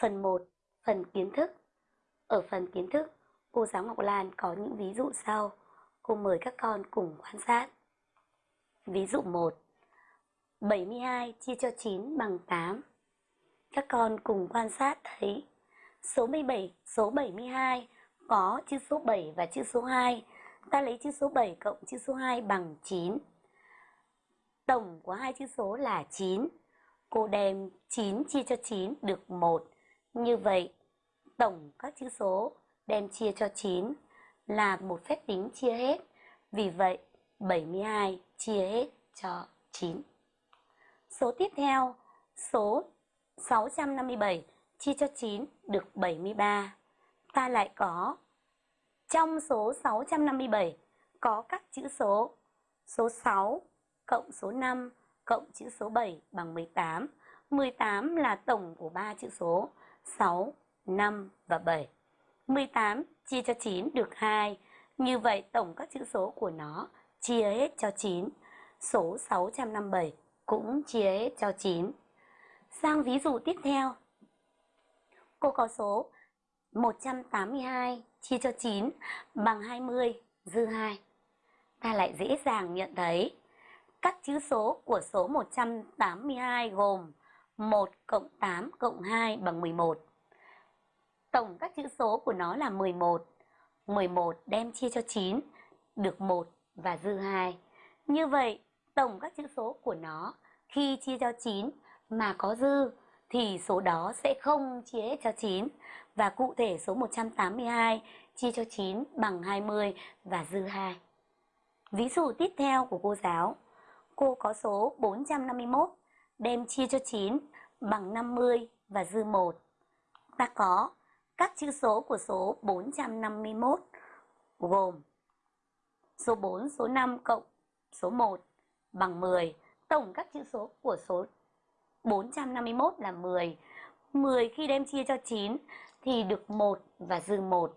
Phần 1. Phần kiến thức Ở phần kiến thức, cô giáo Ngọc Lan có những ví dụ sau. Cô mời các con cùng quan sát. Ví dụ 1. 72 chia cho 9 bằng 8. Các con cùng quan sát thấy số 17, số 72 có chữ số 7 và chữ số 2. Ta lấy chữ số 7 cộng chữ số 2 bằng 9. Tổng của hai chữ số là 9. Cô đem 9 chia cho 9 được 1. Như vậy, tổng các chữ số đem chia cho 9 là một phép tính chia hết. Vì vậy, 72 chia hết cho 9. Số tiếp theo, số 657 chia cho 9 được 73. Ta lại có trong số 657 có các chữ số số 6 cộng số 5 cộng chữ số 7 bằng 18. 18 là tổng của ba chữ số 6, 5 và 7. 18 chia cho 9 được 2. Như vậy tổng các chữ số của nó chia hết cho 9. Số 657 cũng chia hết cho 9. Sang ví dụ tiếp theo. Cô có số 182 chia cho 9 bằng 20 dư 2. Ta lại dễ dàng nhận thấy các chữ số của số 182 gồm 1 cộng 8 cộng 2 bằng 11. Tổng các chữ số của nó là 11. 11 đem chia cho 9 được 1 và dư 2. Như vậy, tổng các chữ số của nó khi chia cho 9 mà có dư thì số đó sẽ không chia hết cho 9 và cụ thể số 182 chia cho 9 bằng 20 và dư 2. Ví dụ tiếp theo của cô giáo, cô có số 451 đem chia cho 9 bằng 50 và dư 1. Ta có các chữ số của số 451 gồm số 4, số 5 cộng số 1 bằng 10. Tổng các chữ số của số 451 là 10. 10 khi đem chia cho 9 thì được 1 và dư 1.